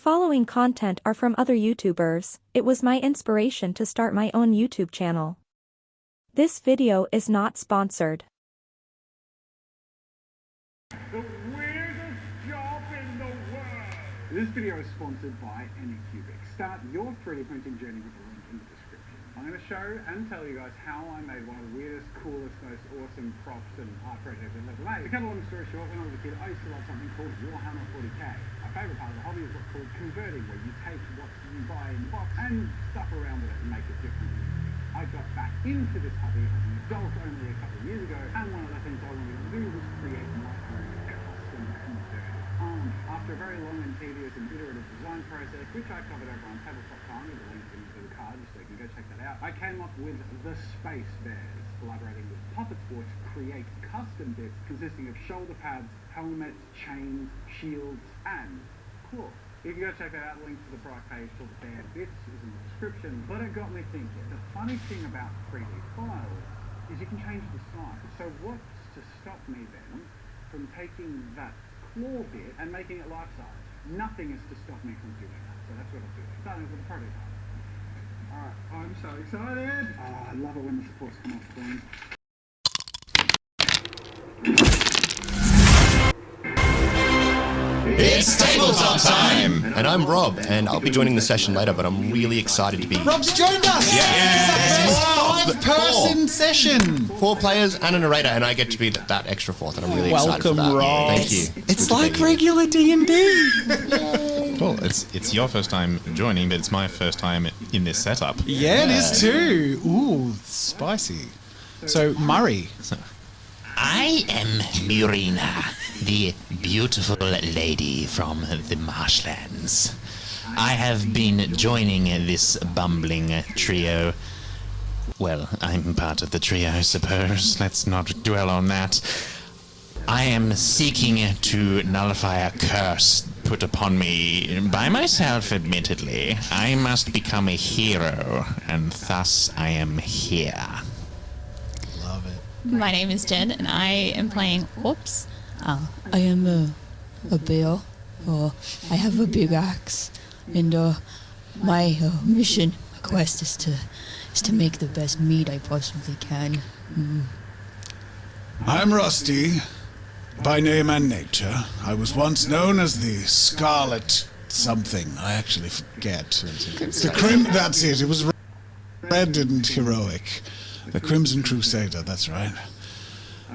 following content are from other YouTubers, it was my inspiration to start my own YouTube channel. This video is not sponsored. The weirdest job in the world! This video is sponsored by Anycubic. Start your 3D printing journey with the link in the description. I'm going to show and tell you guys how I made one of the weirdest, coolest, awesome props and projects I've ever made. To cut a long story short, when I was a kid, I used to love something called Warhammer 40k. My favourite part of the hobby is what's called converting, where you take what you buy in the box and stuff around with it and make it different. I got back into this hobby as an adult only a couple of years ago, and one of the things I wanted to do was create my own custom converted army. After a very long and tedious and iterative design process, which I covered over on Tabletop Time with a link in the card, so you can go check that out, I came up with the Space Bears, collaborating with Puppet Sport to create custom bits consisting of shoulder pads, helmets, chains, shields, and claws. If you go check that out, link to the product page for the band bits is in the description. But it got me thinking. The funny thing about 3D files is you can change the size. So what's to stop me then from taking that claw bit and making it life size? Nothing is to stop me from doing that. So that's what I'm doing. Starting with the prototype. Alright, I'm so excited! Oh, I love it when the supports come off clean. It's tabletop time! And I'm Rob, and I'll be joining the session later, but I'm really excited to be Rob's joined us! Yeah. Five person session! four players and a narrator, and I get to be that, that extra fourth, and I'm really excited for Welcome, that. Rob. Thank you. It's Good to like regular D&D! Well, it's it's your first time joining, but it's my first time in this setup. Yeah, it is too. Ooh, spicy. So, Murray. I am Murina, the beautiful lady from the marshlands. I have been joining this bumbling trio. Well, I'm part of the trio, I suppose. Let's not dwell on that. I am seeking to nullify a curse put upon me by myself, admittedly. I must become a hero, and thus I am here. Love it. My name is Jen, and I am playing. Oops. Uh, I am a, a bear. or I have a big axe, and uh, my uh, mission, my quest is to is to make the best meat I possibly can. I'm Rusty, by name and nature. I was once known as the Scarlet something. I actually forget. The Crim. That's it. It was red and heroic. The Crimson Crusader. That's right.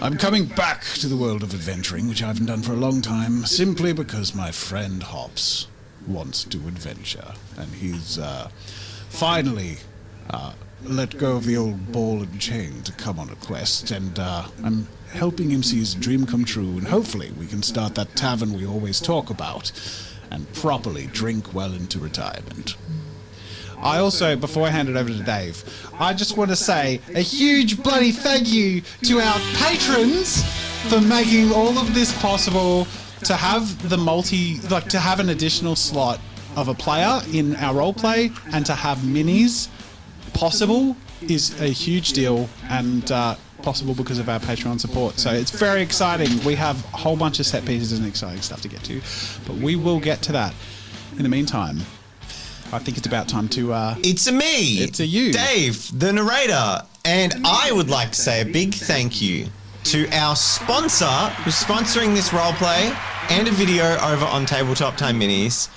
I'm coming back to the world of adventuring, which I haven't done for a long time, simply because my friend Hops wants to adventure, and he's uh, finally uh, let go of the old ball and chain to come on a quest, and uh, I'm helping him see his dream come true, and hopefully we can start that tavern we always talk about, and properly drink well into retirement. I also, before I hand it over to Dave, I just want to say a huge bloody thank you to our patrons for making all of this possible. To have the multi, like to have an additional slot of a player in our roleplay and to have minis possible is a huge deal and uh, possible because of our Patreon support. So it's very exciting. We have a whole bunch of set pieces and exciting stuff to get to, but we will get to that. In the meantime, I think it's about time to. Uh, It's a me. It's a you. Dave, the narrator, and I would like to say a big thank you to our sponsor who's sponsoring this roleplay and a video over on Tabletop Time Minis,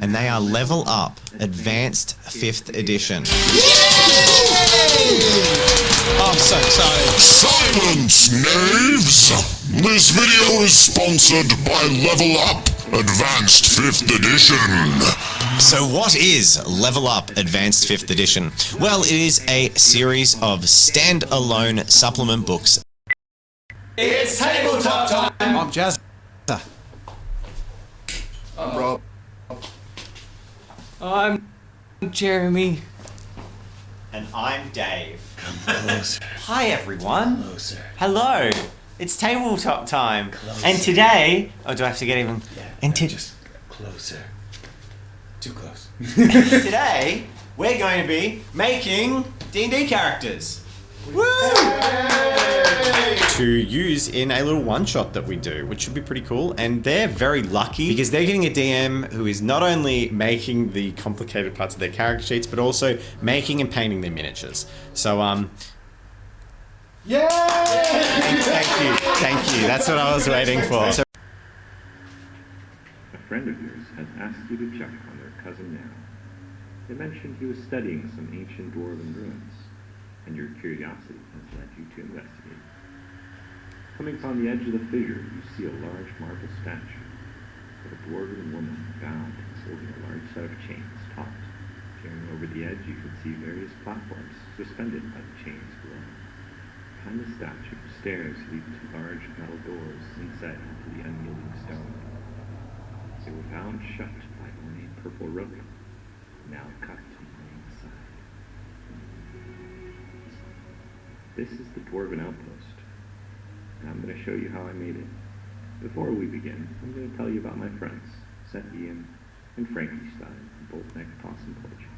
and they are Level Up Advanced Fifth Edition. oh, I'm so excited. Silence, knaves! This video is sponsored by Level Up Advanced 5th Edition. So, what is Level Up Advanced 5th Edition? Well, it is a series of standalone supplement books It's tabletop time! I'm Jazz. I'm Rob. I'm Jeremy. And I'm Dave. Hi everyone. Closer. Hello. It's tabletop time. Closer. And today, oh, do I have to get even? Yeah. and to- Just closer. Too close. Today, we're going to be making D&D characters. Woo! to use in a little one shot that we do, which should be pretty cool. And they're very lucky because they're getting a DM who is not only making the complicated parts of their character sheets, but also making and painting their miniatures. So, um, Yeah! thank you, thank you. That's what I was waiting for. So, A friend of yours has asked you to check on their cousin now. They mentioned he was studying some ancient dwarven ruins, and your curiosity has led you to investigate. Coming upon the edge of the fissure, you see a large marble statue of a dwarven woman bound and holding a large set of chains taut. Peering over the edge, you can see various platforms suspended by the chains below. Behind the statue, stairs lead to large metal doors inset into the unyielding stone. They were bound shut by purple now cut aside. This is the Dwarven Outpost, and I'm going to show you how I made it. Before we begin, I'm going to tell you about my friends, Seth Ian and Frankie Stein Bolt Neck Possum Poetry.